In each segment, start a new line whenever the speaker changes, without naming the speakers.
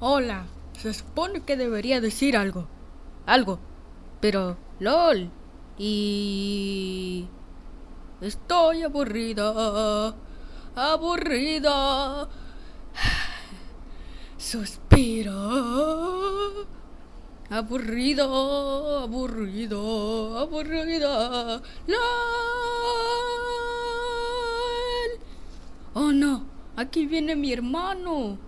Hola, se supone que debería decir algo. Algo. Pero, LOL. Y... Estoy aburrida. Aburrida. Suspiro. Aburrido, aburrido, aburrida. LOL. Oh no, aquí viene mi hermano.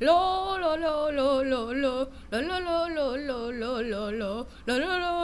lo lo lo lo lo lo lo lo lo lo lo lo lo lo